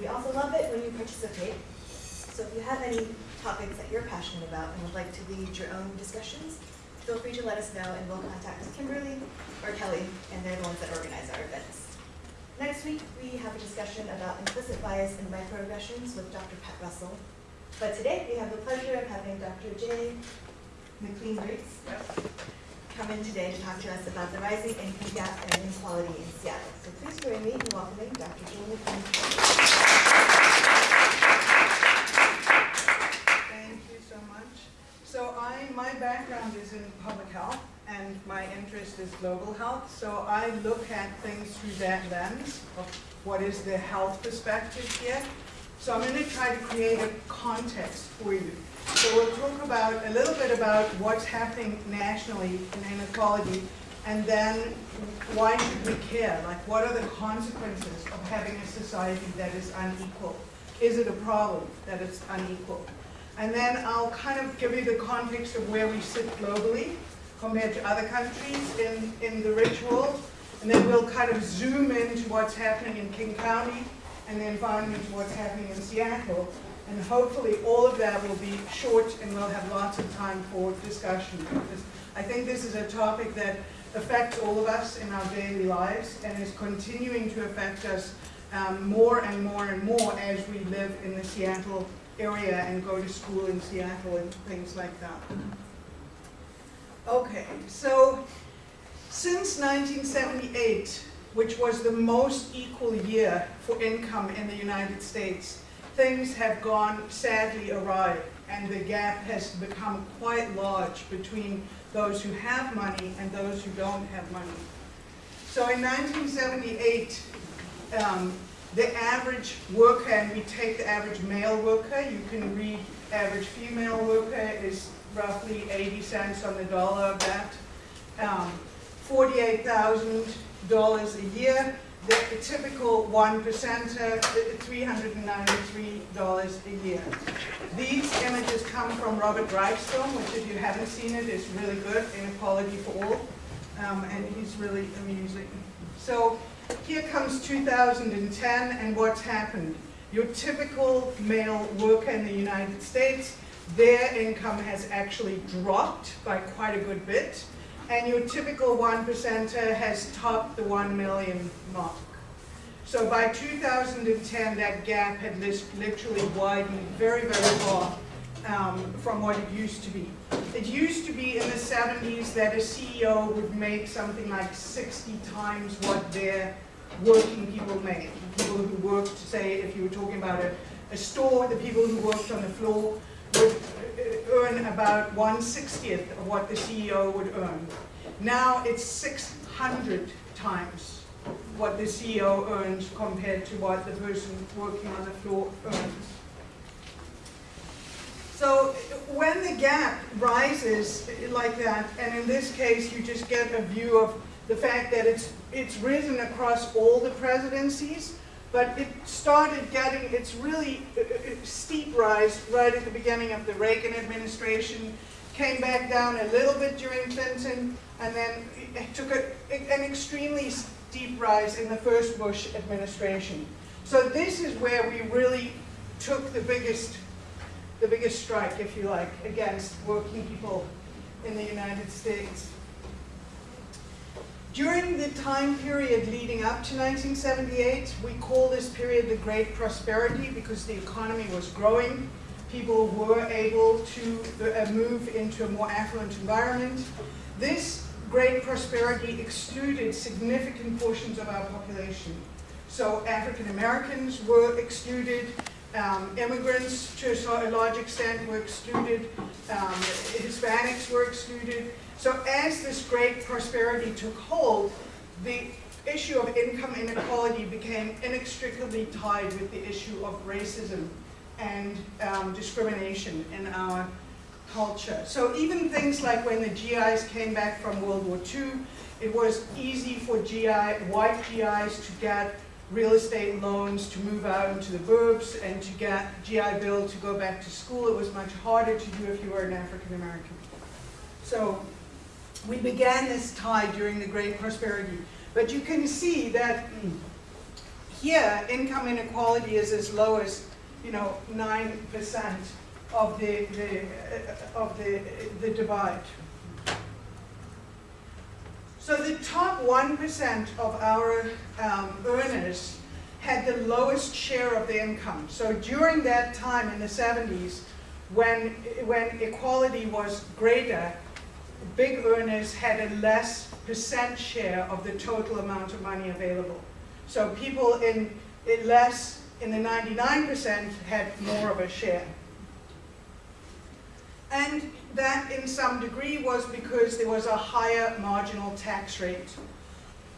we also love it when you participate. So if you have any topics that you're passionate about and would like to lead your own discussions, feel free to let us know and we'll contact Kimberly or Kelly, and they're the ones that organize our events. Next week, we have a discussion about implicit bias and microaggressions with Dr. Pat Russell. But today, we have the pleasure of having Dr. Jay McLean Briggs come in today to talk to us about the rising income gap and inequality in Seattle. So please join me in welcoming Dr. McLean. Thank you so much. So I, my background is in public health and my interest is global health. So I look at things through that lens of what is the health perspective here. So I'm going to try to create a context for you. So we'll talk about a little bit about what's happening nationally in inequality and then why should we care? Like what are the consequences of having a society that is unequal? Is it a problem that it's unequal? And then I'll kind of give you the context of where we sit globally compared to other countries in, in the world. And then we'll kind of zoom into what's happening in King County and then finally to what's happening in Seattle. And hopefully all of that will be short and we'll have lots of time for discussion. Because I think this is a topic that affects all of us in our daily lives and is continuing to affect us um, more and more and more as we live in the Seattle area and go to school in Seattle and things like that. Okay, so since 1978, which was the most equal year for income in the United States, things have gone sadly awry and the gap has become quite large between those who have money and those who don't have money. So in 1978, um, the average worker, and we take the average male worker, you can read average female worker is roughly 80 cents on the dollar of that. Um, $48,000 a year. The, the typical one percenter, $393 a year. These images come from Robert film, which if you haven't seen it, is really good, Inequality for All, um, and he's really amusing. So here comes 2010 and what's happened. Your typical male worker in the United States, their income has actually dropped by quite a good bit and your typical one percenter has topped the one million mark. So by 2010, that gap had literally widened very, very far um, from what it used to be. It used to be in the 70s that a CEO would make something like 60 times what their working people made. People who worked, say, if you were talking about a, a store, the people who worked on the floor would earn about 1 60th of what the CEO would earn. Now it's 600 times what the CEO earns compared to what the person working on the floor earns. So when the gap rises like that, and in this case you just get a view of the fact that it's, it's risen across all the presidencies, but it started getting its really uh, uh, steep rise right at the beginning of the Reagan administration, came back down a little bit during Clinton, and then took a, an extremely steep rise in the first Bush administration. So this is where we really took the biggest, the biggest strike, if you like, against working people in the United States. During the time period leading up to 1978, we call this period the Great Prosperity because the economy was growing. People were able to uh, move into a more affluent environment. This Great Prosperity excluded significant portions of our population. So African Americans were excluded, um, immigrants to a large extent were excluded, um, Hispanics were excluded, so as this great prosperity took hold, the issue of income inequality became inextricably tied with the issue of racism and um, discrimination in our culture. So even things like when the GIs came back from World War II, it was easy for GI, white GIs to get real estate loans to move out into the burbs and to get GI Bill to go back to school. It was much harder to do if you were an African American. So we began this tide during the Great Prosperity. But you can see that here, income inequality is as low as, you know, nine percent of the, the, uh, of the, the divide. So the top one percent of our um, earners had the lowest share of the income. So during that time in the seventies, when, when equality was greater, big earners had a less percent share of the total amount of money available. So people in, in less, in the 99% had more of a share. And that in some degree was because there was a higher marginal tax rate.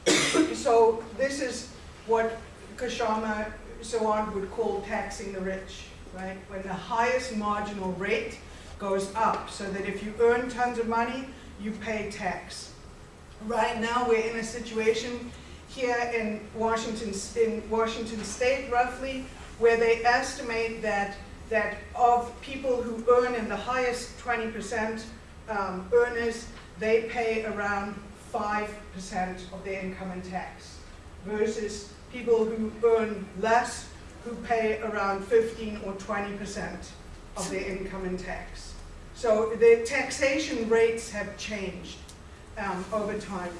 so this is what Kshama Sawant would call taxing the rich, right? When the highest marginal rate goes up, so that if you earn tons of money, you pay tax. Right now, we're in a situation here in Washington, in Washington State, roughly, where they estimate that that of people who earn in the highest 20% um, earners, they pay around 5% of their income in tax, versus people who earn less, who pay around 15 or 20% of their income in tax. So the taxation rates have changed um, over time.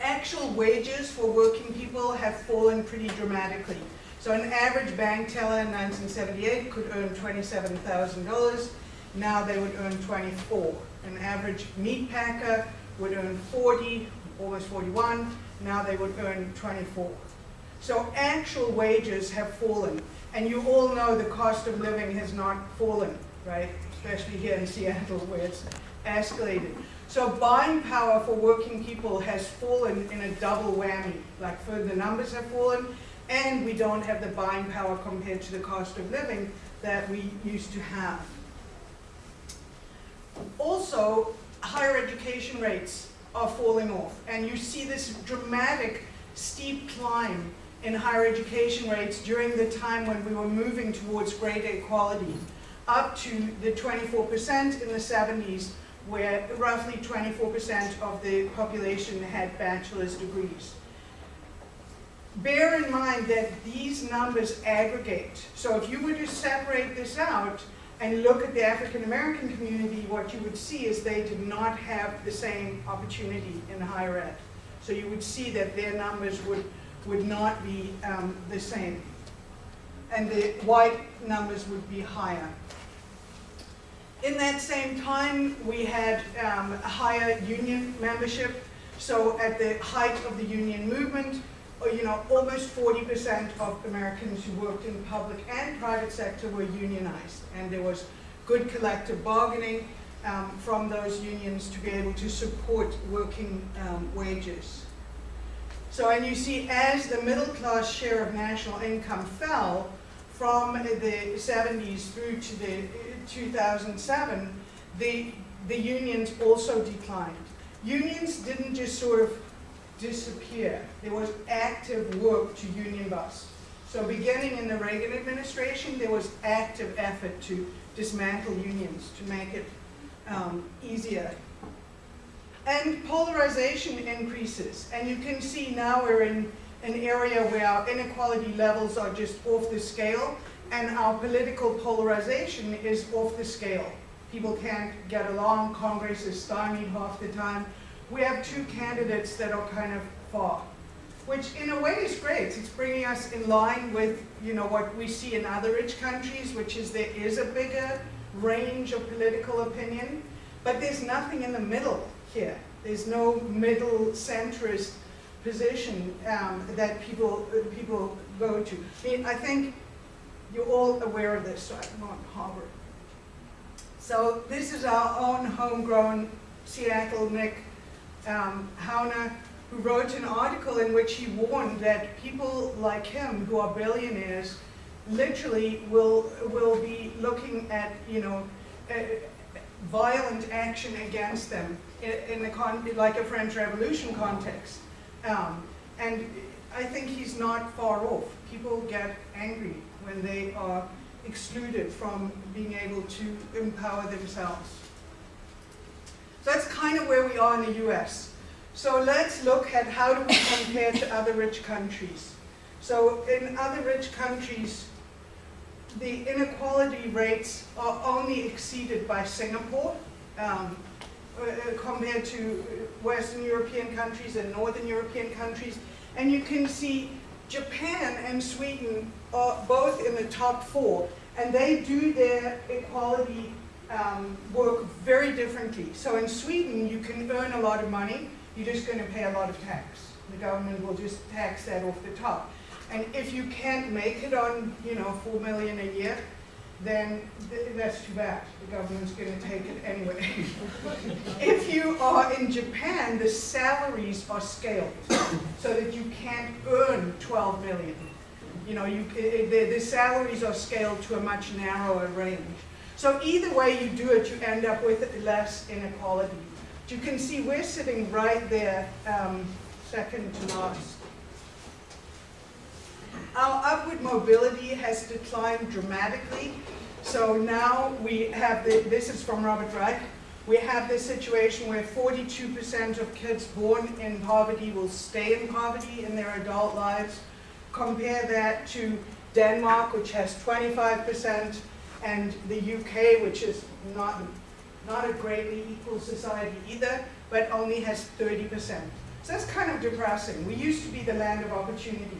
Actual wages for working people have fallen pretty dramatically. So an average bank teller in 1978 could earn $27,000. Now they would earn 24. An average meat packer would earn 40, almost 41. Now they would earn 24. So actual wages have fallen. And you all know the cost of living has not fallen, right? Especially here in Seattle where it's escalated. So buying power for working people has fallen in a double whammy. Like for the numbers have fallen, and we don't have the buying power compared to the cost of living that we used to have. Also, higher education rates are falling off, and you see this dramatic steep climb in higher education rates during the time when we were moving towards greater equality, up to the 24% in the 70s, where roughly 24% of the population had bachelor's degrees. Bear in mind that these numbers aggregate. So if you were to separate this out and look at the African American community, what you would see is they did not have the same opportunity in higher ed. So you would see that their numbers would, would not be um, the same. And the white numbers would be higher. In that same time, we had um, a higher union membership. So at the height of the union movement, uh, you know, almost 40% of Americans who worked in public and private sector were unionized. And there was good collective bargaining um, from those unions to be able to support working um, wages. So, and you see as the middle class share of national income fell from the 70s through to the 2007, the, the unions also declined. Unions didn't just sort of disappear. There was active work to union bust. So beginning in the Reagan administration, there was active effort to dismantle unions, to make it um, easier. And polarization increases. And you can see now we're in an area where our inequality levels are just off the scale and our political polarization is off the scale. People can't get along, Congress is stymied half the time. We have two candidates that are kind of far, which in a way is great. It's bringing us in line with you know, what we see in other rich countries, which is there is a bigger range of political opinion, but there's nothing in the middle here. There's no middle centrist position um, that people, people go to. I, mean, I think you're all aware of this, so I won't harbor. So this is our own homegrown Seattle Nick um, Hanauer, who wrote an article in which he warned that people like him, who are billionaires, literally will will be looking at you know uh, violent action against them in, the con like a French Revolution context, um, and I think he's not far off. People get angry when they are excluded from being able to empower themselves. So that's kind of where we are in the US. So let's look at how do we compare to other rich countries. So in other rich countries, the inequality rates are only exceeded by Singapore um, compared to Western European countries and Northern European countries. And you can see Japan and Sweden are both in the top four, and they do their equality um, work very differently. So in Sweden, you can earn a lot of money, you're just going to pay a lot of tax. The government will just tax that off the top. And if you can't make it on, you know, four million a year, then th that's too bad. The government's going to take it anyway. if you are in Japan, the salaries are scaled so that you can't earn 12 million. You know, you, the, the salaries are scaled to a much narrower range. So either way you do it, you end up with less inequality. But You can see we're sitting right there, um, second to last. Our upward mobility has declined dramatically. So now we have, the, this is from Robert Reich, we have this situation where 42% of kids born in poverty will stay in poverty in their adult lives. Compare that to Denmark, which has 25%, and the UK, which is not, not a greatly equal society either, but only has 30%. So that's kind of depressing. We used to be the land of opportunity.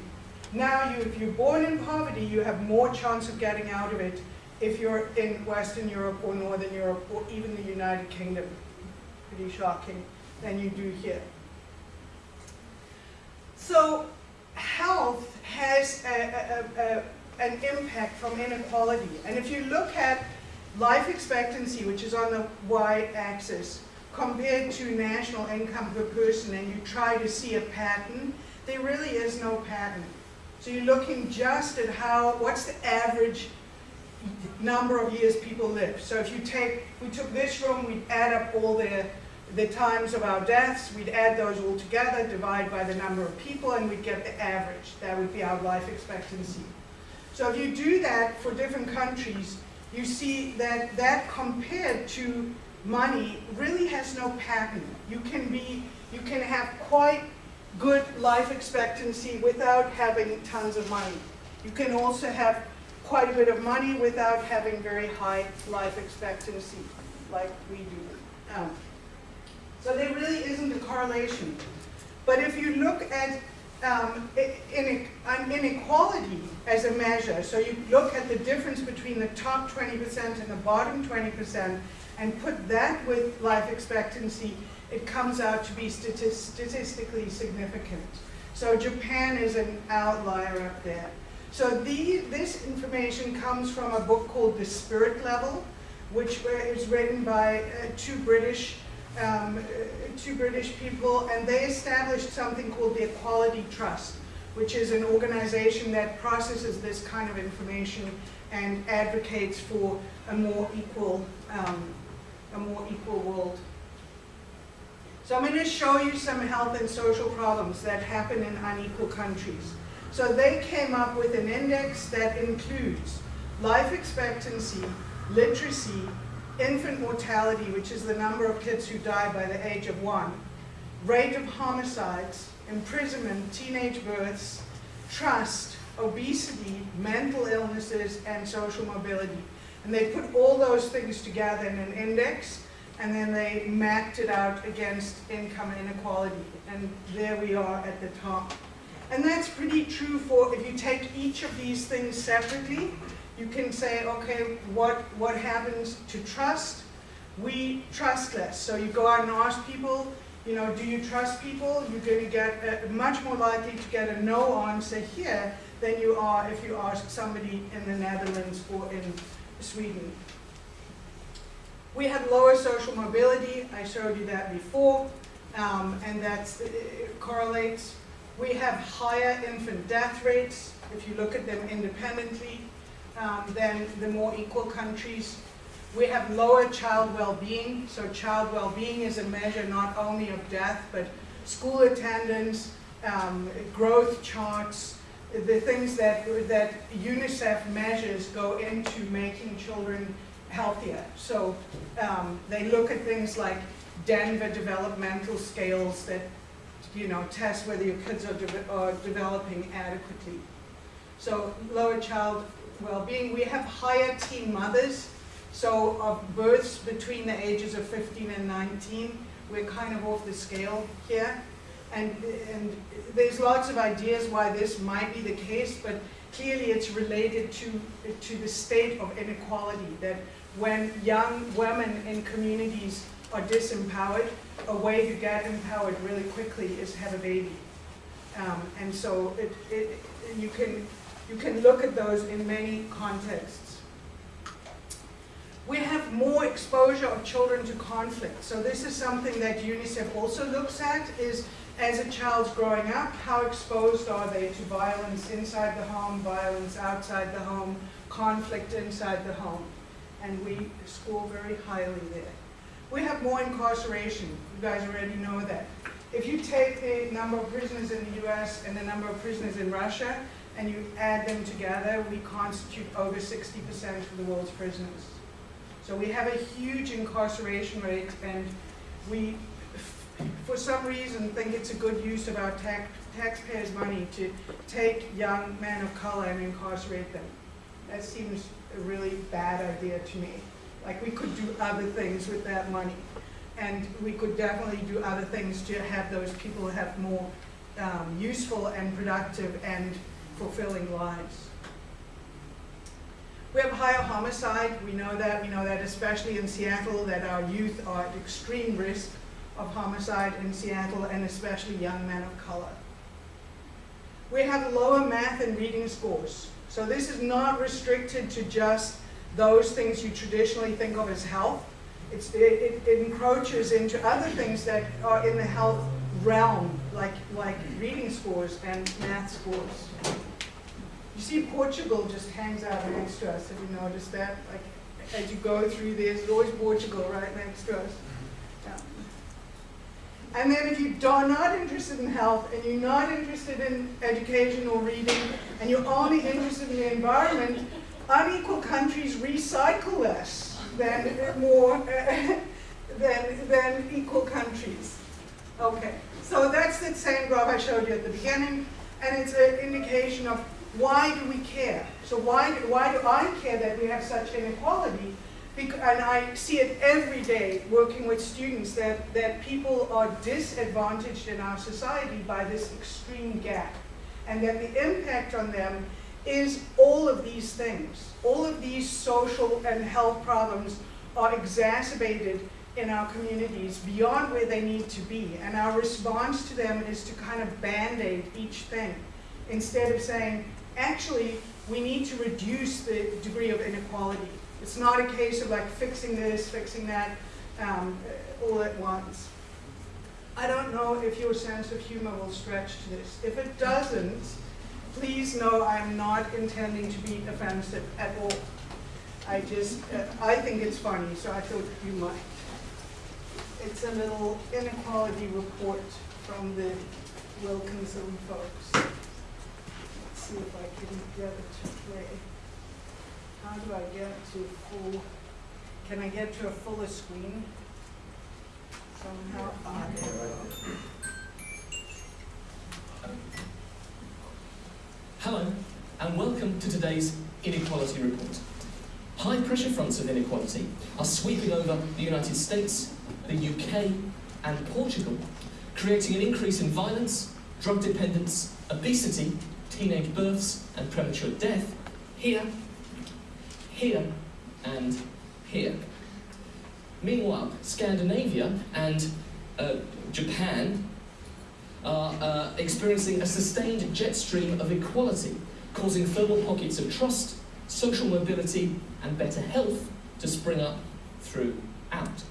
Now, you, if you're born in poverty, you have more chance of getting out of it if you're in Western Europe or Northern Europe or even the United Kingdom. Pretty shocking than you do here. So health has a, a, a, an impact from inequality. And if you look at life expectancy, which is on the y-axis, compared to national income per person, and you try to see a pattern, there really is no pattern. So you're looking just at how, what's the average number of years people live. So if you take, we took this room, we'd add up all the, the times of our deaths, we'd add those all together, divide by the number of people, and we'd get the average. That would be our life expectancy. So if you do that for different countries, you see that that compared to money really has no pattern. You can be, you can have quite good life expectancy without having tons of money. You can also have quite a bit of money without having very high life expectancy, like we do. Um, so there really isn't a correlation. But if you look at um, inequality as a measure, so you look at the difference between the top 20% and the bottom 20%, and put that with life expectancy, it comes out to be statis statistically significant. So Japan is an outlier up there. So the, this information comes from a book called The Spirit Level, which is written by uh, two British um, uh, two British people, and they established something called the Equality Trust, which is an organization that processes this kind of information and advocates for a more equal, um, a more equal world. So I'm going to show you some health and social problems that happen in unequal countries. So they came up with an index that includes life expectancy, literacy, infant mortality, which is the number of kids who die by the age of one, rate of homicides, imprisonment, teenage births, trust, obesity, mental illnesses, and social mobility. And they put all those things together in an index, and then they mapped it out against income inequality. And there we are at the top. And that's pretty true for, if you take each of these things separately, you can say, okay, what, what happens to trust? We trust less. So you go out and ask people, you know, do you trust people? You're going to get a, much more likely to get a no answer here than you are if you ask somebody in the Netherlands or in Sweden. We have lower social mobility. I showed you that before, um, and that correlates. We have higher infant death rates if you look at them independently um, than the more equal countries. We have lower child well-being. So child well-being is a measure not only of death, but school attendance, um, growth charts, the things that, that UNICEF measures go into making children healthier. So um, they look at things like Denver developmental scales that you know, test whether your kids are, de are developing adequately. So lower child well-being. We have higher teen mothers. So of births between the ages of 15 and 19, we're kind of off the scale here. And, and there's lots of ideas why this might be the case, but clearly it's related to, to the state of inequality, that when young women in communities are disempowered, a way to get empowered really quickly is have a baby. Um, and so it, it, you, can, you can look at those in many contexts. We have more exposure of children to conflict. So this is something that UNICEF also looks at, is as a child's growing up, how exposed are they to violence inside the home, violence outside the home, conflict inside the home. And we score very highly there. We have more incarceration. You guys already know that. If you take the number of prisoners in the US and the number of prisoners in Russia, and you add them together, we constitute over 60% of the world's prisoners. So we have a huge incarceration rate, and we, for some reason, think it's a good use of our tax, taxpayers' money to take young men of color and incarcerate them. That seems a really bad idea to me. Like, we could do other things with that money. And we could definitely do other things to have those people have more um, useful and productive and fulfilling lives. We have higher homicide, we know that, we know that especially in Seattle, that our youth are at extreme risk of homicide in Seattle, and especially young men of color. We have lower math and reading scores. So this is not restricted to just those things you traditionally think of as health. It's, it, it encroaches into other things that are in the health realm, like, like reading scores and math scores. You see Portugal just hangs out next to us, have you noticed that? Like, as you go through this, there's always Portugal right next to us. And then if you are not interested in health, and you're not interested in education or reading, and you're only interested in the environment, unequal countries recycle less than uh, more uh, than, than equal countries. Okay, so that's the same graph I showed you at the beginning, and it's an indication of why do we care? So why, do, why do I care that we have such inequality? And I see it every day working with students that, that people are disadvantaged in our society by this extreme gap. And that the impact on them is all of these things. All of these social and health problems are exacerbated in our communities beyond where they need to be. And our response to them is to kind of band-aid each thing instead of saying, actually, we need to reduce the degree of inequality. It's not a case of like fixing this, fixing that, um, all at once. I don't know if your sense of humor will stretch to this. If it doesn't, please know I'm not intending to be offensive at all. I just, uh, I think it's funny, so I thought you might. It's a little inequality report from the Wilkinson folks. Let's see if I can get it to play. How do I get to full, can I get to a fuller screen? Somehow, ah, there we go. Hello, and welcome to today's Inequality Report. High pressure fronts of inequality are sweeping over the United States, the UK, and Portugal, creating an increase in violence, drug dependence, obesity, teenage births, and premature death here, here, and here. Meanwhile, Scandinavia and uh, Japan are uh, experiencing a sustained jet stream of equality, causing thermal pockets of trust, social mobility, and better health to spring up throughout.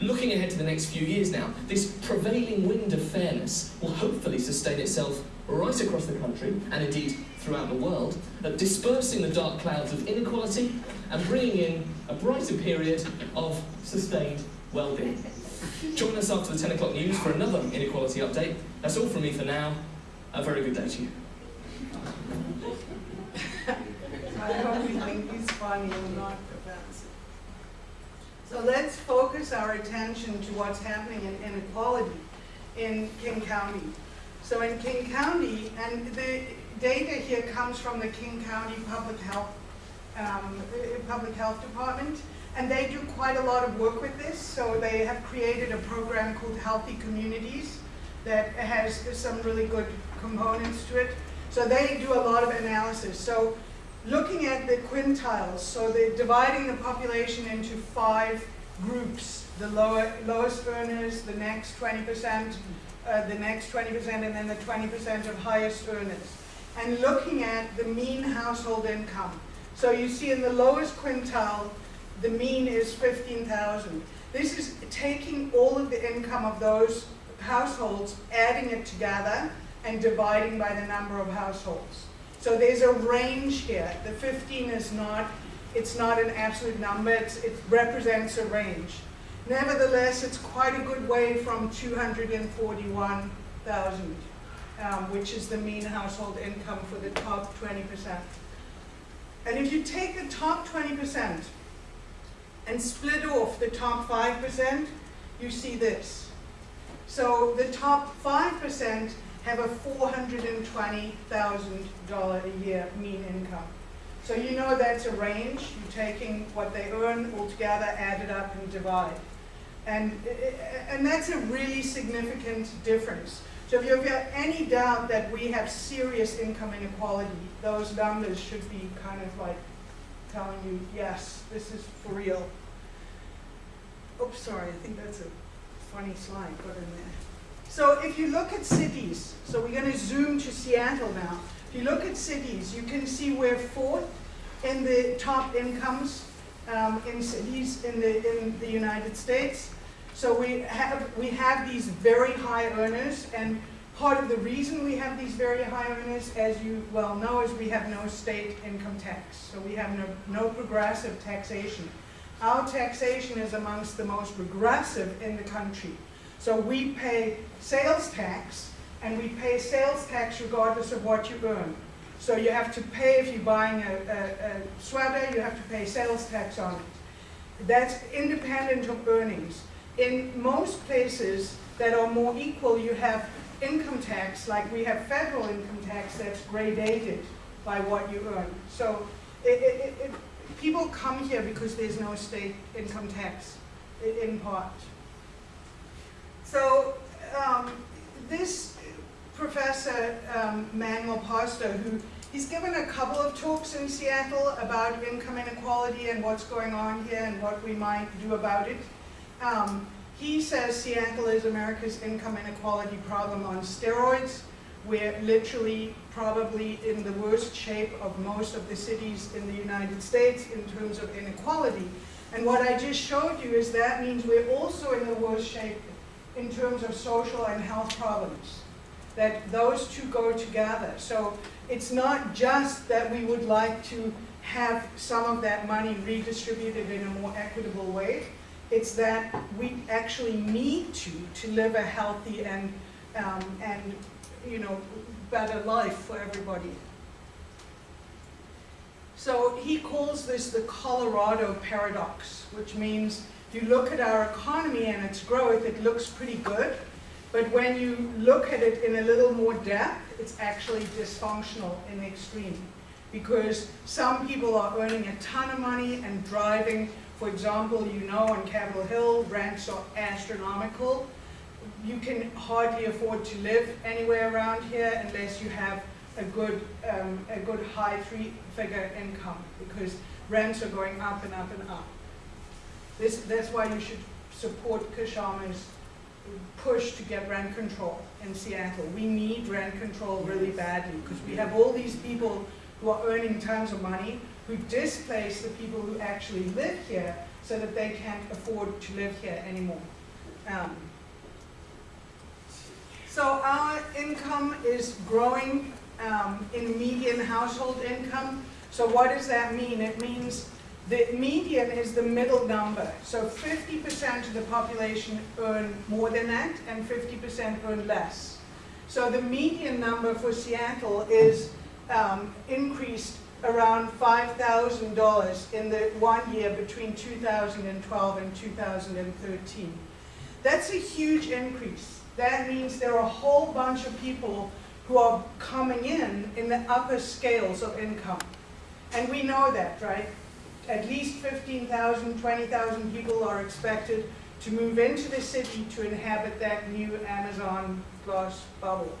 Looking ahead to the next few years now, this prevailing wind of fairness will hopefully sustain itself right across the country, and indeed throughout the world, uh, dispersing the dark clouds of inequality and bringing in a brighter period of sustained well-being. Join us after the 10 o'clock news for another inequality update. That's all from me for now. A very good day to you. I hope you think he's funny and not offensive. So let's focus our attention to what's happening in inequality in King County. So in King County, and the, data here comes from the King County Public Health, um, Public Health Department, and they do quite a lot of work with this. So they have created a program called Healthy Communities that has some really good components to it. So they do a lot of analysis. So looking at the quintiles, so they're dividing the population into five groups, the lower, lowest earners, the next 20%, uh, the next 20%, and then the 20% of highest earners. And looking at the mean household income. So you see in the lowest quintile, the mean is 15,000. This is taking all of the income of those households, adding it together, and dividing by the number of households. So there's a range here. The 15 is not, it's not an absolute number, it's, it represents a range. Nevertheless, it's quite a good way from 241,000, um, which is the mean household income for the top 20%. And if you take the top 20% and split off the top 5%, you see this. So the top 5% have a $420,000 a year mean income. So you know that's a range. You're taking what they earn altogether, add it up, and divide. And, and that's a really significant difference. So if you have any doubt that we have serious income inequality, those numbers should be kind of like telling you, yes, this is for real. Oops, sorry, I think that's a funny slide put in there. So if you look at cities, so we're going to zoom to Seattle now. If you look at cities, you can see we're fourth in the top incomes um, in cities in the, in the United States. So we have, we have these very high earners, and part of the reason we have these very high earners, as you well know, is we have no state income tax. So we have no, no progressive taxation. Our taxation is amongst the most regressive in the country. So we pay sales tax, and we pay sales tax regardless of what you earn. So you have to pay, if you're buying a, a, a sweater, you have to pay sales tax on it. That's independent of earnings. In most places that are more equal, you have income tax, like we have federal income tax that's gradated by what you earn. So it, it, it, people come here because there's no state income tax, in part. So um, this professor, um, Manuel Pastor, who he's given a couple of talks in Seattle about income inequality and what's going on here and what we might do about it. Um, he says Seattle is America's income inequality problem on steroids. We're literally probably in the worst shape of most of the cities in the United States in terms of inequality. And what I just showed you is that means we're also in the worst shape in terms of social and health problems. That those two go together. So it's not just that we would like to have some of that money redistributed in a more equitable way. It's that we actually need to to live a healthy and um, and you know better life for everybody. So he calls this the Colorado paradox, which means if you look at our economy and its growth, it looks pretty good. But when you look at it in a little more depth, it's actually dysfunctional in the extreme. Because some people are earning a ton of money and driving, for example, you know on Capitol Hill, rents are astronomical. You can hardly afford to live anywhere around here unless you have a good, um, a good high three-figure income because rents are going up and up and up. This, that's why you should support Kshama's push to get rent control in Seattle. We need rent control really badly because we have all these people who are earning tons of money who displace the people who actually live here so that they can't afford to live here anymore. Um, so our income is growing um, in median household income. So what does that mean? It means the median is the middle number. So 50% of the population earn more than that and 50% earn less. So the median number for Seattle is um, increased around $5,000 in the one year between 2012 and 2013. That's a huge increase. That means there are a whole bunch of people who are coming in in the upper scales of income. And we know that, right? At least 15,000, 20,000 people are expected to move into the city to inhabit that new Amazon glass bubble.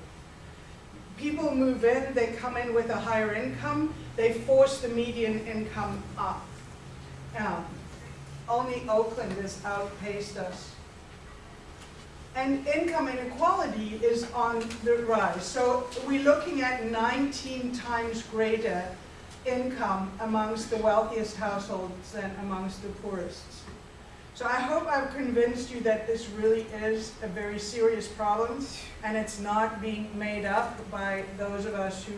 People move in, they come in with a higher income, they force the median income up. Only Oakland has outpaced us. And income inequality is on the rise. So we're looking at 19 times greater income amongst the wealthiest households than amongst the poorest. So I hope I've convinced you that this really is a very serious problem and it's not being made up by those of us who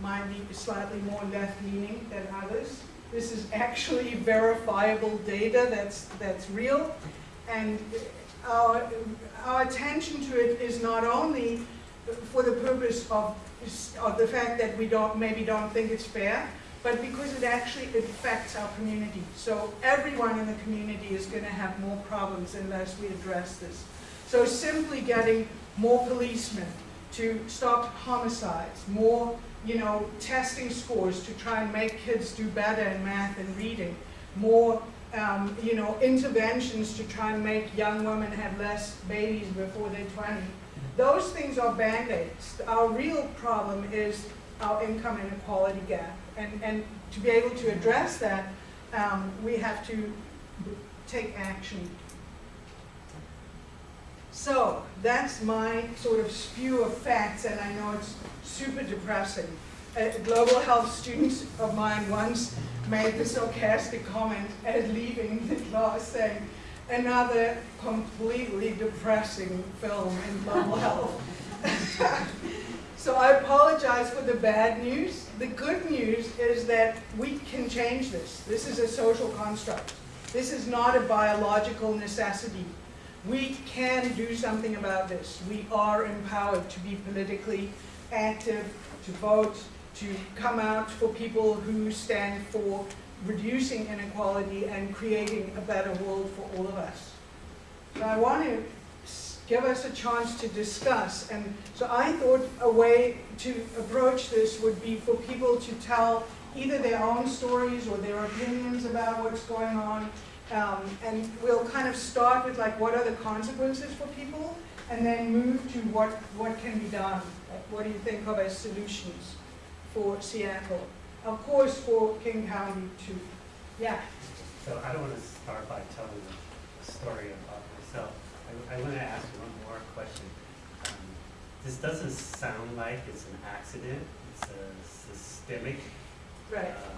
might be slightly more left-leaning than others. This is actually verifiable data that's, that's real and our, our attention to it is not only for the purpose of, of the fact that we don't, maybe don't think it's fair, but because it actually affects our community. So everyone in the community is going to have more problems unless we address this. So simply getting more policemen to stop homicides, more you know, testing scores to try and make kids do better in math and reading, more um, you know, interventions to try and make young women have less babies before they're 20. Those things are band-aids. Our real problem is our income inequality gap. And, and to be able to address that, um, we have to take action. So that's my sort of spew of facts, and I know it's super depressing. A global health student of mine once made the sarcastic comment at leaving the class saying, another completely depressing film in global health. so I apologize for the bad news. The good news is that we can change this. This is a social construct. This is not a biological necessity. We can do something about this. We are empowered to be politically active, to vote, to come out for people who stand for reducing inequality and creating a better world for all of us. So I want to give us a chance to discuss. And so I thought a way to approach this would be for people to tell either their own stories or their opinions about what's going on. Um, and we'll kind of start with like what are the consequences for people and then move to what, what can be done. Like, what do you think of as solutions for Seattle? Of course for King County too. Yeah. So I don't want to start by telling a story about myself. I, I want to ask one more question. Um, this doesn't sound like it's an accident. It's a systemic Right. uh,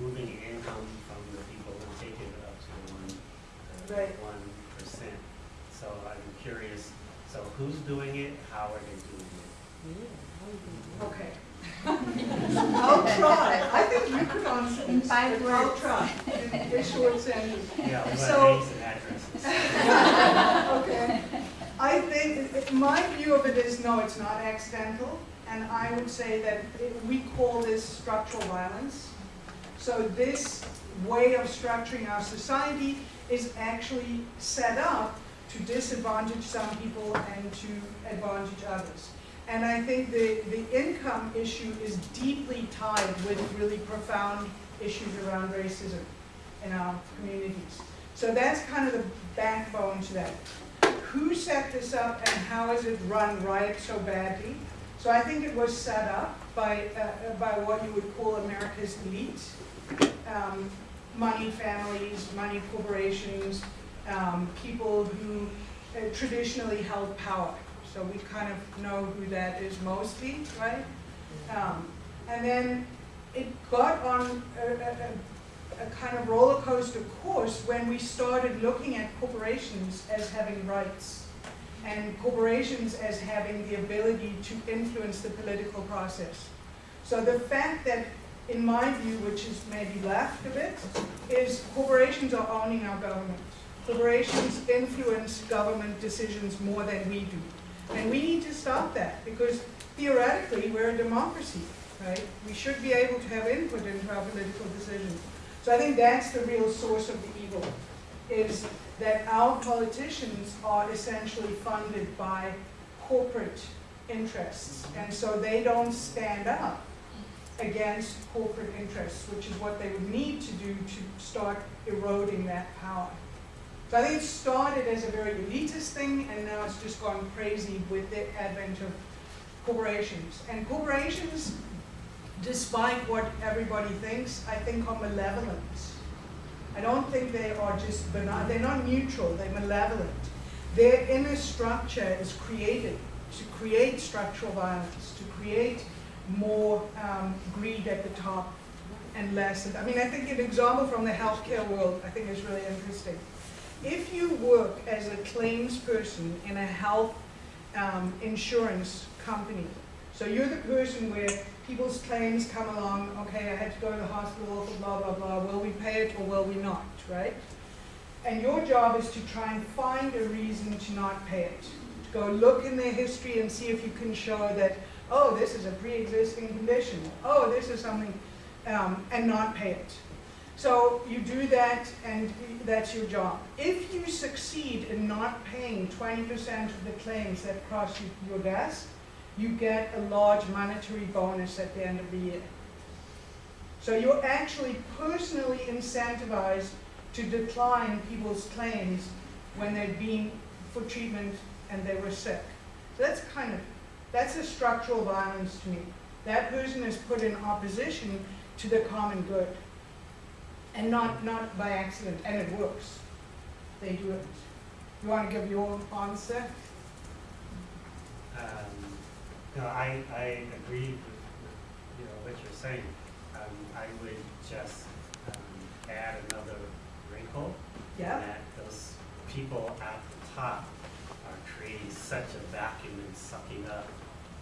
moving income from the people and taking it up to the one, uh, Right. one percent. So I'm curious, so who's doing it? How are they doing it? Okay. I'll try. I think you could answer In this, five but I'll try. In a short sentence. Yeah, we So- want names and addresses. Okay. I think, it- my view of it is, no, it's not accidental. And I would say that it- we call this structural violence. So this way of structuring our society is actually set up to disadvantage some people and to advantage others. And I think the, the income issue is deeply tied with really profound issues around racism in our communities. So that's kind of the backbone to that. Who set this up and how is it run right so badly? So I think it was set up by, uh, by what you would call America's elite. Um, money families, money corporations, um, people who uh, traditionally held power. So we kind of know who that is mostly, right? Um, and then it got on a, a, a kind of roller coaster course when we started looking at corporations as having rights and corporations as having the ability to influence the political process. So the fact that, in my view, which is maybe left a bit, is corporations are owning our government. Corporations influence government decisions more than we do. And we need to stop that because theoretically we're a democracy, right? We should be able to have input into our political decisions. So I think that's the real source of the evil, is that our politicians are essentially funded by corporate interests. And so they don't stand up against corporate interests, which is what they would need to do to start eroding that power. So I think it started as a very elitist thing, and now it's just gone crazy with the advent of corporations. And corporations, despite what everybody thinks, I think are malevolent. I don't think they are just benign, they're not neutral, they're malevolent. Their inner structure is created to create structural violence, to create more um, greed at the top and less. I mean, I think an example from the healthcare world I think is really interesting. If you work as a claims person in a health um, insurance company, so you're the person where people's claims come along, okay, I had to go to the hospital blah, blah, blah, will we pay it or will we not, right? And your job is to try and find a reason to not pay it. To go look in their history and see if you can show that, oh, this is a pre-existing condition, oh, this is something, um, and not pay it. So you do that and that's your job. If you succeed in not paying 20% of the claims that cross you- your desk, you get a large monetary bonus at the end of the year. So you're actually personally incentivized to decline people's claims when they've been for treatment and they were sick. So that's kind of, that's a structural violence to me. That person is put in opposition to the common good. And not, not by accident, and it works. They do it. You want to give your answer? Um, No, I, I agree with, with, you know, what you're saying. Um, I would just, um, add another wrinkle. Yeah? That those people at the top creating such a vacuum and sucking up,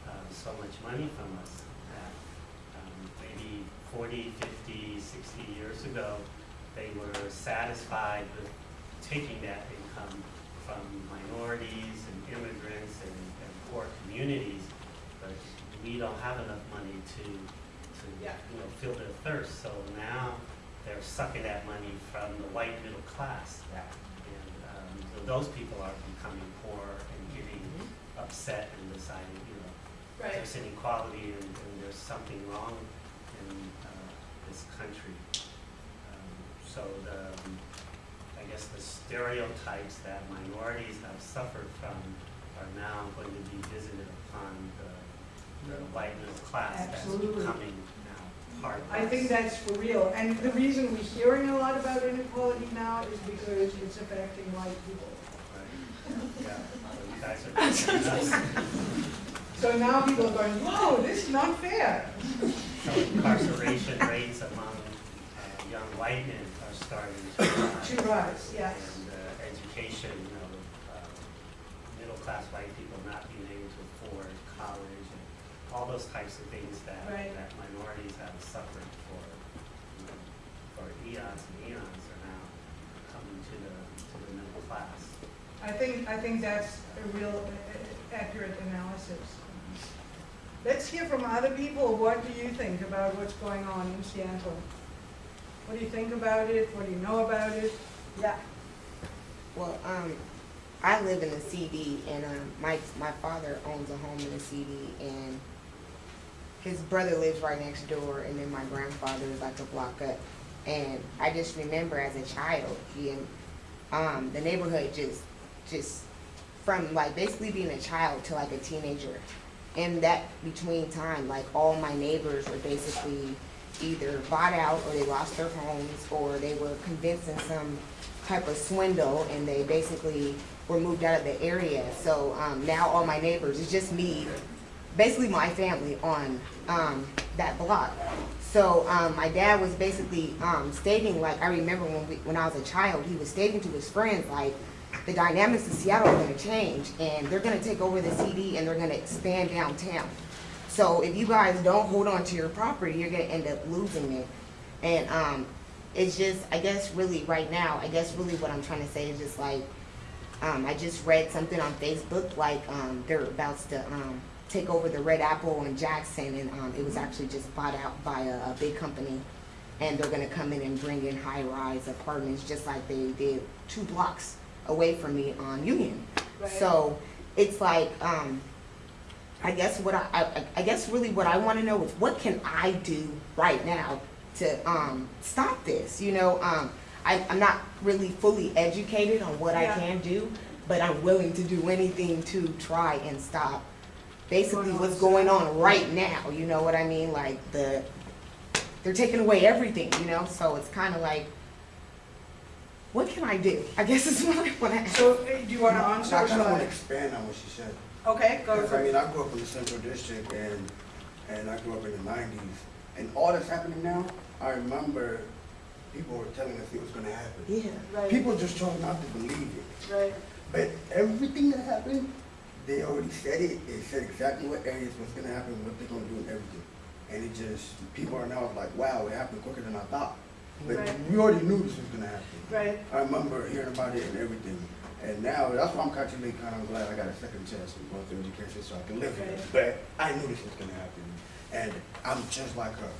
um, so much money from us that, um, maybe 40, 50, 60 years ago, they were satisfied with taking that income from minorities and immigrants and, and poor communities, but we don't have enough money to, to, Yeah. you know, fill their thirst, so now they're sucking that money from the white middle class. Yeah. Those people are becoming poor and getting upset and deciding, you know, there's inequality and, and there's something wrong in, uh, this country. Um, So the, I guess the stereotypes that minorities have suffered from are now going to be visited upon the, the white middle class that's Absolutely. becoming now part I think that's for real. And the reason we're hearing a lot about inequality now is because it's affecting white people. Right. Yeah, so you guys are teaching us. So now people are going, whoa, this is not fair. So incarceration rates among uh, young white men are starting to rise. To rise, yes. And uh, education, you know, uh, middle-class white people not being able to afford college and all those types of things that, Right. that minorities have suffered for, you know, for eons and eons are now coming to the, to the middle class. I think, I think that's a real uh, accurate analysis. Let's hear from other people. What do you think about what's going on in Seattle? What do you think about it? What do you know about it? Yeah. Well, um, I live in the CD, and um, my my father owns a home in the CD, and his brother lives right next door, and then my grandfather is like a block up. And I just remember as a child, um, the neighborhood just just from like basically being a child to like a teenager. In that between time, like all my neighbors were basically either bought out or they lost their homes or they were convinced in some type of swindle and they basically were moved out of the area. So um, now all my neighbors, it's just me, basically my family on um, that block. So um, my dad was basically um, stating, like I remember when we, when I was a child, he was stating to his friends like the dynamics of Seattle are going to change and they're going to take over the CD and they're going to expand downtown. So if you guys don't hold on to your property, you're going to end up losing it. And um, it's just, I guess, really right now, I guess really what I'm trying to say is just like, um, I just read something on Facebook, like um, they're about to um, take over the Red Apple in Jackson, and um, it was actually just bought out by a, a big company, and they're gonna come in and bring in high-rise apartments, just like they did two blocks away from me on Union. Right. So it's like, um, I guess what I, I, I guess really what I want to know is what can I do right now to um, stop this? You know, um, I, I'm not really fully educated on what I can do, but I'm willing to do anything to try and stop basically what's going on right now. You know what I mean? Like the they're taking away everything. You know, so it's kind of like. What can I do? I guess is what I want to ask. So, do you wanna answer I or kind of want to expand on what she said. Okay, go Because, for I mean, I grew up in the central district and, and I grew up in the nineties. And all that's happening now, I remember people were telling us it was gonna happen. Yeah. Right, People just trying not to believe it. right, But everything that happened, they already said it. They said exactly what areas was gonna happen, what they're gonna do and everything. And it just, people are now like, wow, it happened quicker than I thought. But Right. we already knew this was gonna happen. right. I remember hearing about it and everything. And now, that's why I'm actually kind of glad I got a second chance in going through education so I can live it. But I knew this was gonna happen. And I'm just like her.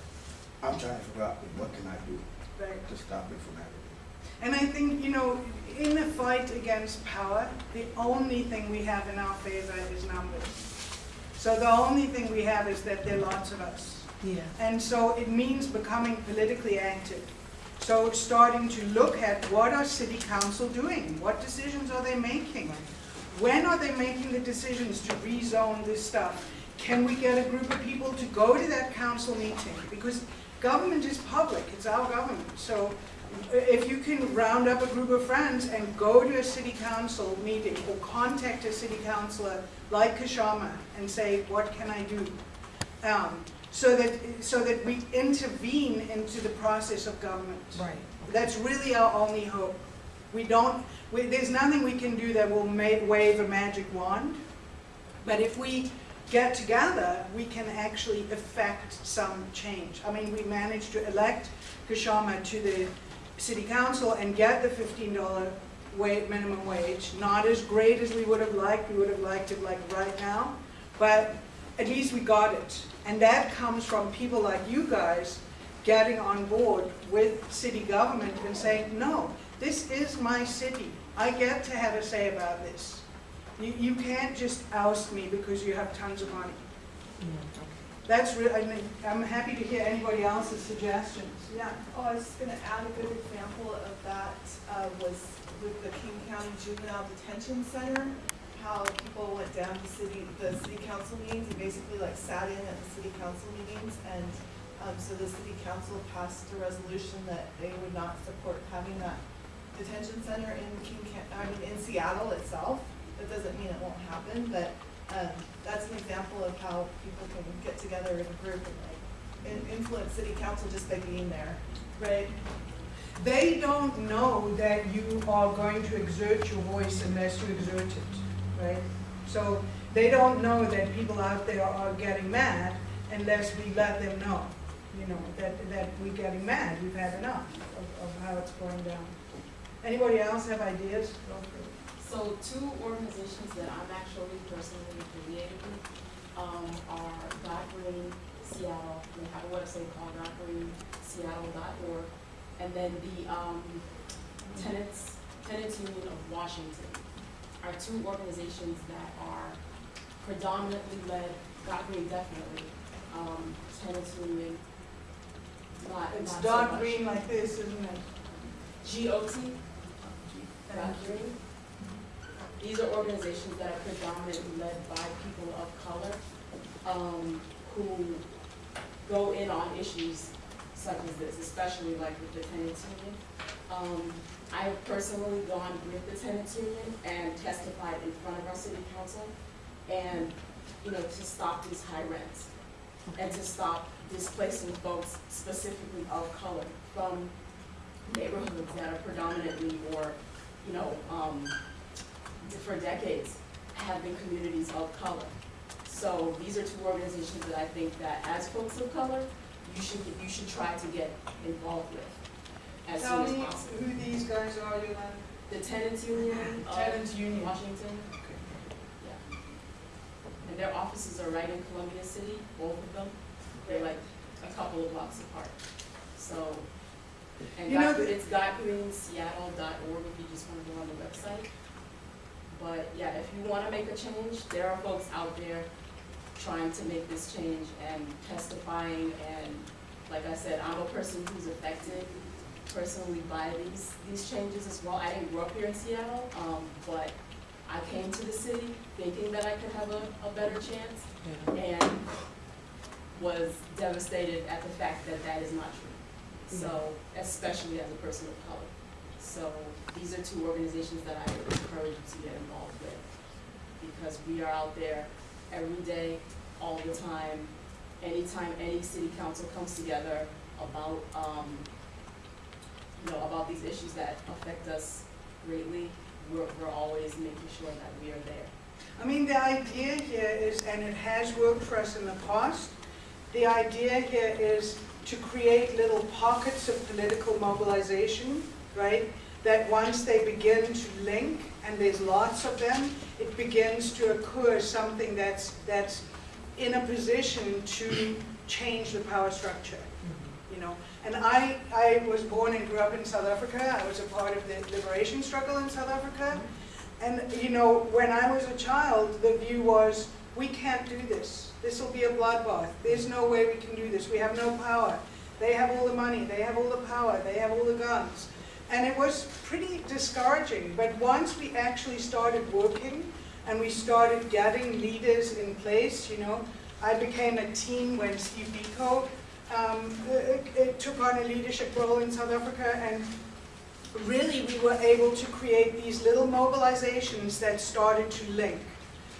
I'm trying to figure out what can I do Right. to stop it from happening. And I think, you know, in the fight against power, the only thing we have in our favor is numbers. So the only thing we have is that there are lots of us. Yeah. And so it means becoming politically active. So starting to look at what are city council doing? What decisions are they making? When are they making the decisions to rezone this stuff? Can we get a group of people to go to that council meeting? Because government is public, it's our government. So if you can round up a group of friends and go to a city council meeting or contact a city councilor like Kshama and say, what can I do? Um, So that, so that we intervene into the process of government. Right. That's really our only hope. We don't, we, there's nothing we can do that will wave a magic wand. But if we get together, we can actually affect some change. I mean, we managed to elect Kshama to the city council and get the fifteen dollar wa- minimum wage. Not as great as we would have liked, we would have liked it like right now, but at least we got it. And that comes from people like you guys getting on board with city government and saying, no, this is my city. I get to have a say about this. You, you can't just oust me because you have tons of money. That's real, I mean, I'm happy to hear anybody else's suggestions. Yeah. Oh, I was just gonna add a good example of that, uh, was with the King County Juvenile Detention Center. How people went down to city, the city council meetings and basically like sat in at the city council meetings. And, um, so the city council passed a resolution that they would not support having that detention center in King I mean, in Seattle itself. That doesn't mean it won't happen, but, um, that's an example of how people can get together in a group and like in- influence city council just by being there. Right. They don't know that you are going to exert your voice unless you exert it, right? So they don't know that people out there are getting mad unless we let them know, you know, that, that we're getting mad, we've had enough of, of how it's going down. Anybody else have ideas? Go for it. So two organizations that I'm actually personally affiliated with, um, are Got Green Seattle, they have a website called gotgreenseattle.org. And then the, um, Tenants, Tenants Union of Washington are two organizations that are predominantly led, Got Green definitely, um, Tenants Union, not, It's not so dark much. green like this, isn't it? G O T, Got Green. These are organizations that are predominantly led by people of color, um, who go in on issues such as this, especially like with the tenants union. Um, I've personally gone with the tenants union and testified in front of our city council and, you know, to stop these high rents and to stop displacing folks specifically of color from neighborhoods that are predominantly or, you know, um, for decades have been communities of color. So these are two organizations that I think that as folks of color, you should, you should try to get involved with as soon Tell as me possible. who these guys are, Yolanda. The Tenants Union Tenants Union. Washington, Okay. yeah. And their offices are right in Columbia City, both of them. They're like a couple of blocks apart. So, and You know God, the- it's gotgreenseattle.org if you just wanna go on the website. But yeah, if you wanna make a change, there are folks out there trying to make this change and testifying and, like I said, I'm a person who's affected personally by these, these changes as well. I didn't grow up here in Seattle, um, but I came to the city thinking that I could have a, a better chance and was devastated at the fact that that is not true. So, especially as a person of color. So, these are two organizations that I encourage you to get involved with. Because we are out there every day, all the time, anytime any city council comes together about, um, you know, about these issues that affect us greatly, we're, we're always making sure that we are there. I mean, the idea here is, and it has worked for us in the past, the idea here is to create little pockets of political mobilization, right? That once they begin to link, and there's lots of them, it begins to occur something that's, that's in a position to change the power structure, you know? And I, I was born and grew up in South Africa. I was a part of the liberation struggle in South Africa. And, you know, when I was a child, the view was, we can't do this. This will be a bloodbath. There's no way we can do this. We have no power. They have all the money. They have all the power. They have all the guns. And it was pretty discouraging. But once we actually started working and we started getting leaders in place, you know, I became a team when Steve Biko um, uh, uh, took on a leadership role in South Africa and really we were able to create these little mobilizations that started to link.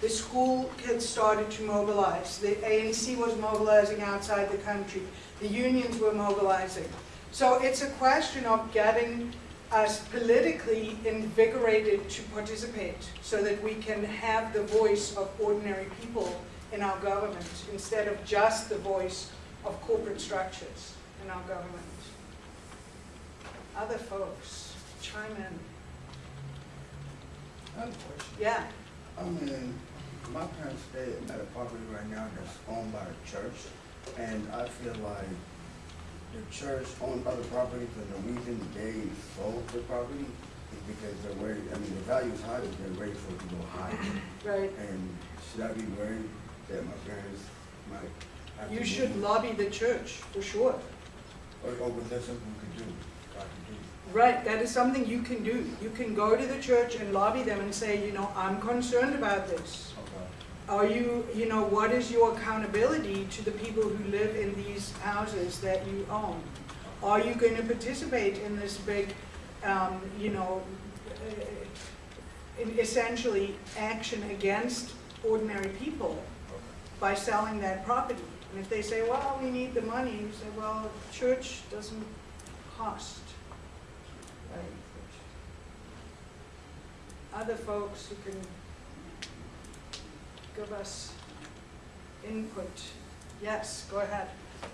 The school kids started to mobilize. The ANC was mobilizing outside the country. The unions were mobilizing. So it's a question of getting us politically invigorated to participate so that we can have the voice of ordinary people in our government instead of just the voice of corporate structures in our government. Other folks, chime in. Yeah, I mean, my parents stay at a property right now that's owned by a church, and I feel like the church owned other properties, and the reason they sold the property is because they're worried, I mean, the value is high, but they're ready for it to go higher. right. And should I be worried that my parents might have to You move? should lobby the church, for sure. Or, or was that something we could do, I could do? Right, that is something you can do. You can go to the church and lobby them and say, you know, I'm concerned about this. Okay. Are you, you know, what is your accountability to the people who live in these houses that you own? Are you going to participate in this big, um, you know, uh, essentially action against ordinary people by selling that property? And if they say, well, we need the money, you say, well, church doesn't cost. Right? Other folks who can give us input. Yes, go ahead.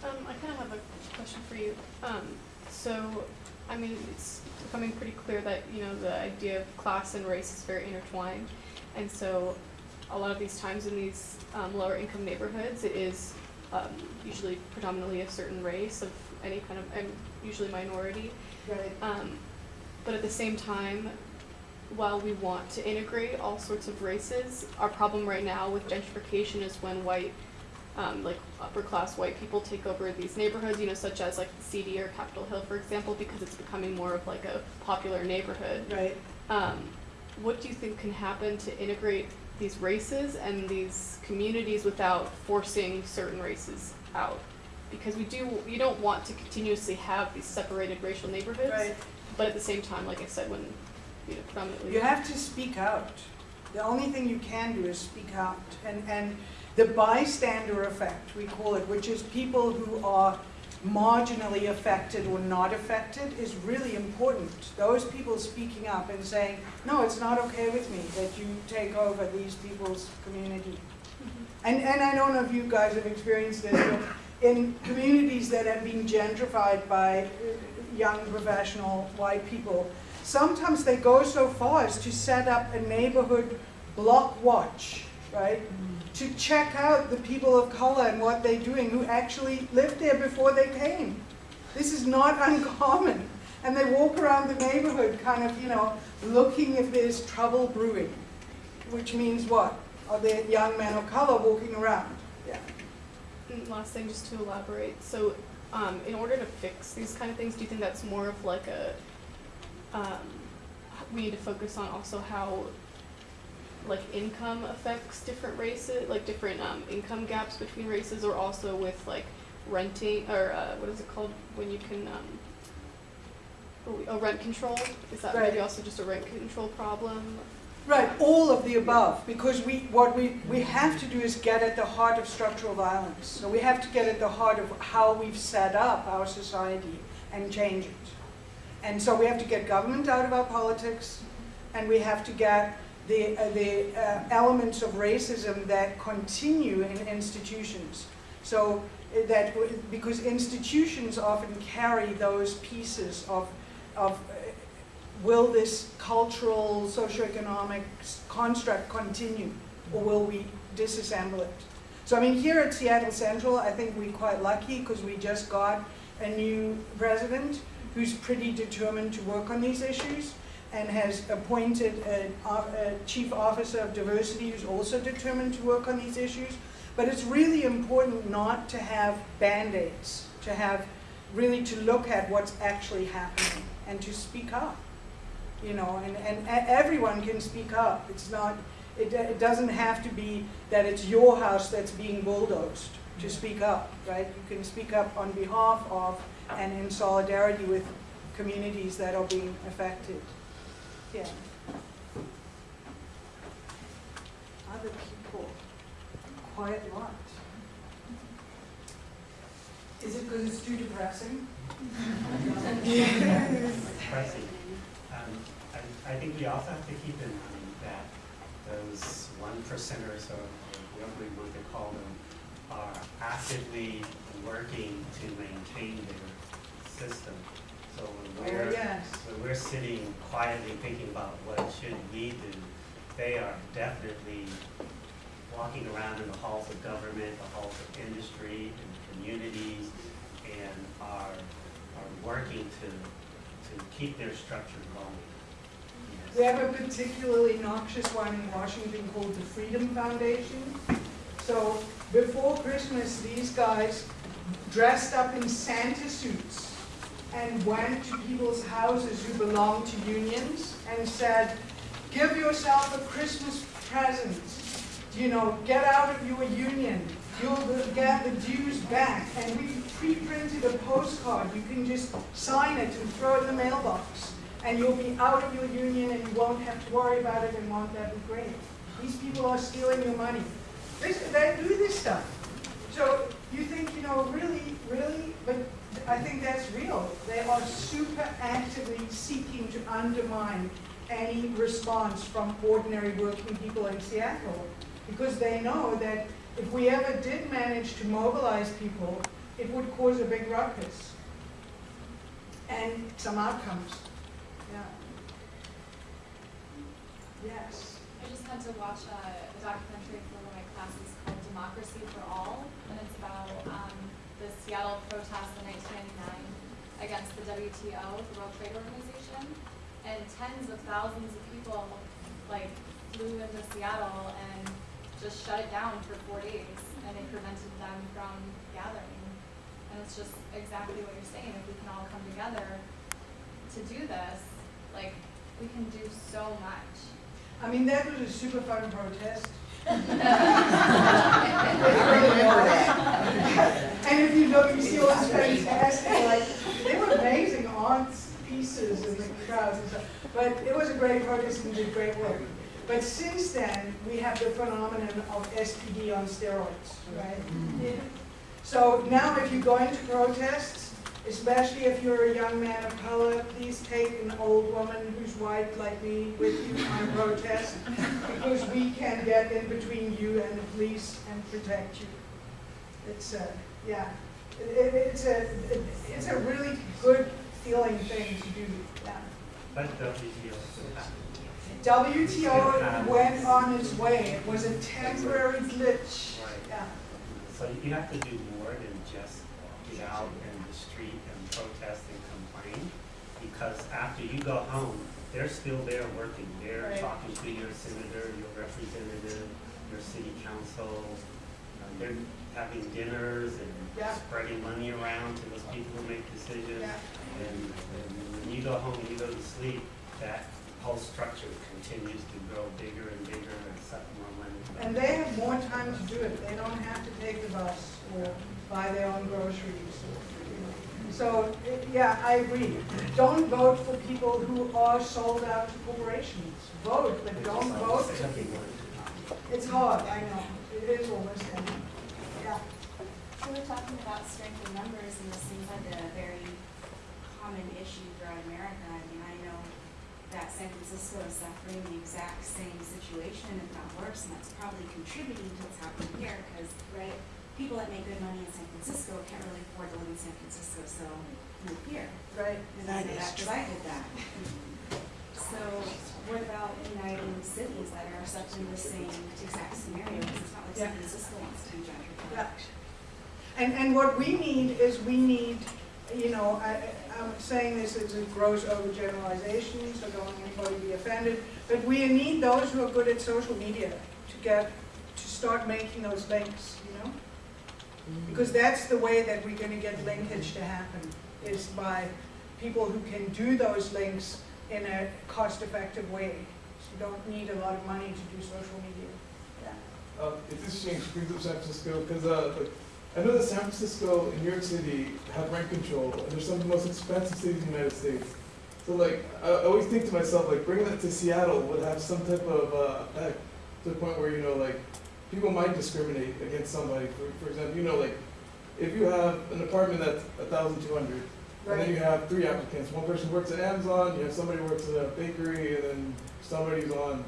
Um, I kind of have a question for you. Um, so, I mean, it's becoming pretty clear that, you know, the idea of class and race is very intertwined. And so, a lot of these times in these um, lower income neighborhoods, it is um, usually predominantly a certain race of any kind of, and usually minority. Right. Um, but at the same time, while we want to integrate all sorts of races, our problem right now with gentrification is when white, um, like upper class white people take over these neighborhoods, you know, such as like the CD or Capitol Hill, for example, because it's becoming more of like a popular neighborhood. Right. Um, what do you think can happen to integrate these races and these communities without forcing certain races out? Because we do, you don't want to continuously have these separated racial neighborhoods. Right. But at the same time, like I said, when, you know, predominantly. You have to speak out. The only thing you can do is speak out. And, and the bystander effect, we call it, which is people who are marginally affected or not affected, is really important. Those people speaking up and saying, no, it's not okay with me that you take over these people's community. And, and I don't know if you guys have experienced this, but in communities that have been gentrified by uh, young professional white people, sometimes they go so far as to set up a neighborhood block watch, right? To check out the people of color and what they're doing who actually lived there before they came. This is not uncommon. And they walk around the neighborhood kind of, you know, looking if there's trouble brewing. Which means what? Are there young men of color walking around? And last thing, just to elaborate, so, um, in order to fix these kind of things, do you think that's more of like a, um, we need to focus on also how, like, income affects different races, like different, um, income gaps between races, or also with like renting, or, uh, what is it called, when you can, um, oh, a rent control, is that maybe also just a rent control problem? Right, all of the above, because we, what we, we have to do is get at the heart of structural violence. So we have to get at the heart of how we've set up our society and change it. And so we have to get government out of our politics, and we have to get the, uh, the uh, elements of racism that continue in institutions. So uh, that, because institutions often carry those pieces of, of uh, will this cultural, socioeconomic construct continue, or will we disassemble it? So I mean, here at Seattle Central, I think we're quite lucky because we just got a new president who's pretty determined to work on these issues and has appointed a, a chief officer of diversity who's also determined to work on these issues. But it's really important not to have Band-Aids, to have, really to look at what's actually happening and to speak up you know, and, and everyone can speak up. It's not, it, it doesn't have to be that it's your house that's being bulldozed to speak up, right? You can speak up on behalf of and in solidarity with communities that are being affected. Yeah. Other people, quiet lot. Is it because it's too depressing? Pricing. Um, I, I think we also have to keep in mind that those one percenters, or whatever we want to call them, are actively working to maintain their system. So when Oh, we're, yes. when we're sitting quietly thinking about what should we do, they are definitely walking around in the halls of government, the halls of industry, and communities, and are, are working to, to keep their structure going. Yes. We have a particularly noxious one in Washington called the Freedom Foundation. So before Christmas, these guys dressed up in Santa suits and went to people's houses who belonged to unions and said, give yourself a Christmas present. You know, get out of your union. You'll get the dues back. And we pre-printed a postcard. You can just sign it and throw it in the mailbox and you'll be out of your union and you won't have to worry about it and won't that be great? These people are stealing your money. They, do this stuff. So you think, you know, really, really, but I think that's real. They are super actively seeking to undermine any response from ordinary working people in Seattle because they know that if we ever did manage to mobilize people, it would cause a big ruckus and some outcomes. Yeah. Yes. I just had to watch a, a documentary for one of my classes called Democracy for All, and it's about um, the Seattle protests in 1999 against the WTO, the World Trade Organization, and tens of thousands of people like flew into Seattle and just shut it down for four days, and it prevented them from gathering. And it's just exactly what you're saying. If we can all come together to do this, like we can do so much. I mean, that was a super fun protest. And if you look, you see all this fantastic, like, they were amazing art pieces in the crowds and stuff. But it was a great protest and did great work. But since then, we have the phenomenon of SPD on steroids, right? Mm-hmm. So now if you're going to protests, especially if you're a young man of color, please take an old woman who's white like me with you on a protest, because we can get in between you and the police and protect you. It's a, yeah, it, it- it's a, it- it's a really good feeling thing to do, yeah. But WTO. WTO went on its way, it was a temporary glitch, Right. yeah. So you have to do more than just get out in the street and protest and complain. Because after you go home, they're still there working. They're Right. talking to your senator, your representative, your city council. Uh, They're, having dinners Yeah. and spreading money around to those people who make decisions. Yeah. And, and when you go home and you go to sleep, that whole structure continues to grow bigger and bigger and suck more money. And they have more time to do it. They don't have to take the bus or buy their own groceries. you know. So, yeah, I agree. Don't vote for people who are sold out to corporations. Vote, but don't vote for people. It's hard, I know. It is almost, yeah. So we're talking about strength in numbers, and this seems like a very common issue throughout America. I mean, I know that San Francisco is suffering the exact same situation, if not worse, and that's probably contributing to what's happening here, because, right, people that make good money in San Francisco can't really afford to live in San Francisco, so move here. Right. And that, because I did that. So what about uniting cities that are such in the same exact scenario, because it's not like San Yeah. Francisco wants to be gentrified. Yeah. And, and what we need is we need, you know, I, I'm saying this as a gross overgeneralization, so don't anybody be offended, but we need those who are good at social media to get, to start making those links? Because that's the way that we're gonna get linkage to happen, is by people who can do those links in a cost-effective way. So you don't need a lot of money to do social media. Yeah. Uh, it's interesting, brings up San Francisco, because, uh, like, I know that San Francisco and New York City have rent control, and they're some of the most expensive cities in the United States. So like, I, I always think to myself, like, bringing that to Seattle would have some type of, uh, effect, to the point where, you know, like, people might discriminate against somebody, for, for example, you know, like, if you have an apartment that's a thousand two hundred, and then you have three applicants, one person works at Amazon, you have somebody who works at a bakery, and then somebody's on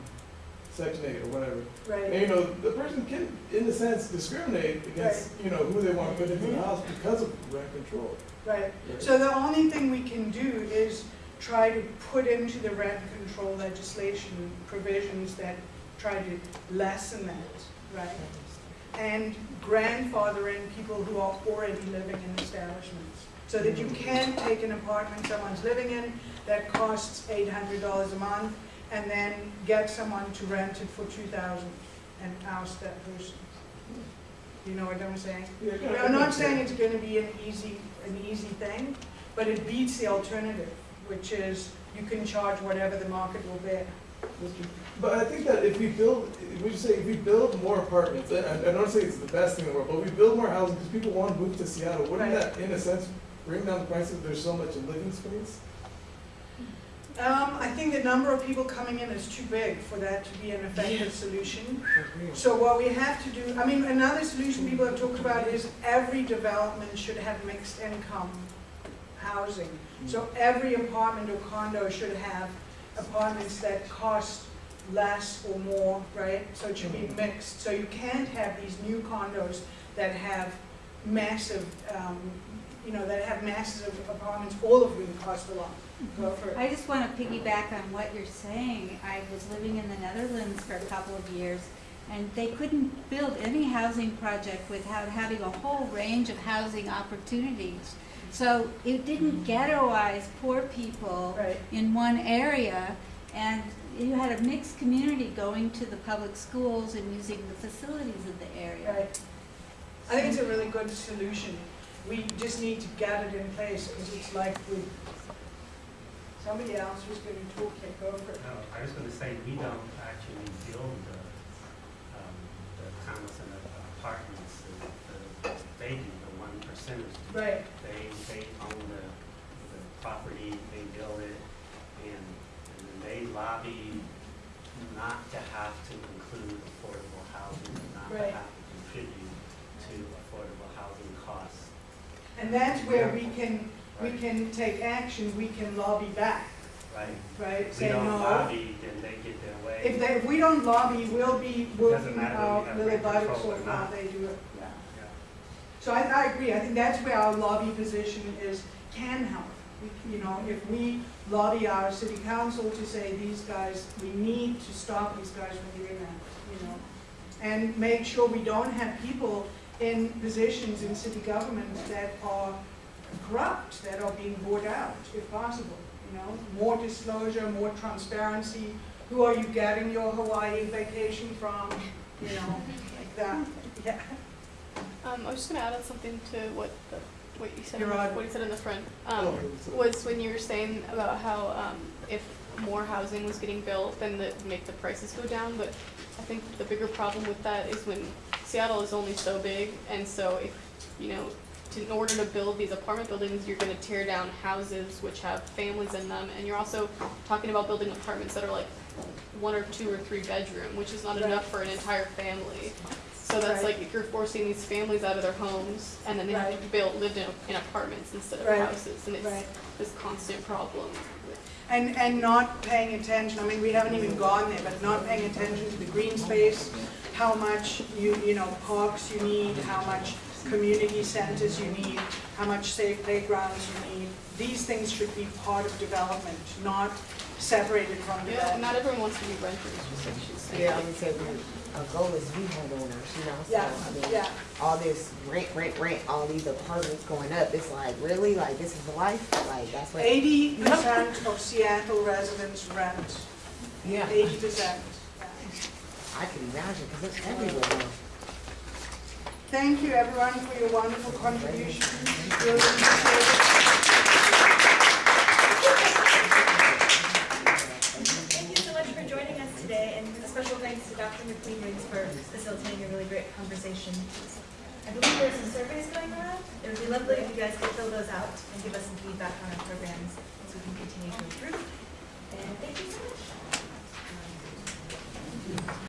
Section eight or whatever. Right. And you know, the person can, in a sense, discriminate against, you know, who they want to put into the mm-hmm. house because of rent control. Right, so the only thing we can do is try to put into the rent control legislation provisions that try to lessen that, right? And grandfathering people who are already living in establishments. So that you can take an apartment someone's living in that costs eight hundred dollars a month and then get someone to rent it for two thousand and oust that person. You know what I'm saying? I'm not saying it's gonna be an easy, an easy thing, but it beats the alternative, which is you can charge whatever the market will bear. But I think that if we build, we should say, if we build more apartments, I I don't say it's the best thing in the world, but we build more housing because people want to move to Seattle, wouldn't Right. that, in a sense, bring down the prices, there's so much living space? Um, I think the number of people coming in is too big for that to be an effective solution. So what we have to do, I mean, another solution people have talked about is every development should have mixed income housing. So every apartment or condo should have apartments that cost less or more, right? So it should be mm-hmm. mixed. So you can't have these new condos that have massive, um, you know, that have massive apartments, all of them cost a lot. Mm-hmm. Go for it. I just want to piggyback on what you're saying. I was living in the Netherlands for a couple of years, and they couldn't build any housing project without having a whole range of housing opportunities. So it didn't mm-hmm. ghettoize poor people Right. in one area, and you had a mixed community going to the public schools and using the facilities of the area. Right. I think it's a really good solution. We just need to get it in place, because it's like we, somebody else was going to talk, yeah, go for it. No, I was gonna say, we don't actually build the, um, the condos and the apartments, the, the, they do, the one percenters. Right, They, they own the, the property, they build it, and, and lobby not to have to include affordable housing, not to have to contribute to affordable housing costs. and that's where we can, we can take action, we can lobby back, Right? right? If we Say don't no. lobby, then they get their way. If they, if we don't lobby, we'll be working matter whether our we have little buttocks or off they do it, yeah. Yeah. So I, I agree, I think that's where our lobby position is, can help. You know, if we lobby our city council to say, these guys, we need to stop these guys from doing that, you know? And make sure we don't have people in positions in city government that are corrupt, that are being bought out, if possible, you know? More disclosure, more transparency, who are you getting your Hawaii vacation from, you know, like that, yeah. Um, I was just gonna add on something to what the, what you said, You're in the- what you said in the front. Oh, Um, so- was when you were saying about how, um, if more housing was getting built, then that would make the prices go down, but I think the bigger problem with that is when Seattle is only so big, and so if, you know, to, in order to build these apartment buildings, you're gonna tear down houses which have families in them, and you're also talking about building apartments that are like one or two or three bedroom, which is not Right. enough for an entire family. So that's Right. like if you're forcing these families out of their homes and then they have to Right. build, lived in, in apartments instead of Right. houses, and it's Right. this constant problem. And, and not paying attention, I mean, we haven't even gone there, but not paying attention to the green space, how much you, you know, parks you need, how much community centers you need, how much safe playgrounds you need. These things should be part of development, not separated from Yeah, development. not everyone wants to be renters, just like she's saying. Yeah, I would say we, our goal is be homeowners, you know, so, Yeah, I mean, yeah. all this rent, rent, rent, all these apartments going up, it's like, really, like, this is life, like, that's what. Eighty percent of Seattle residents rent, Yeah, eighty percent. I can imagine, cause it's everywhere now. Thank you, everyone, for your wonderful contributions. Really appreciate it. Thank you so much for joining us today, and a special thanks Dr. McQueen Riggs for facilitating a really great conversation. I believe there's some surveys going around. It would be lovely if you guys could fill those out and give us some feedback on our programs so we can continue to improve. And thank you so much.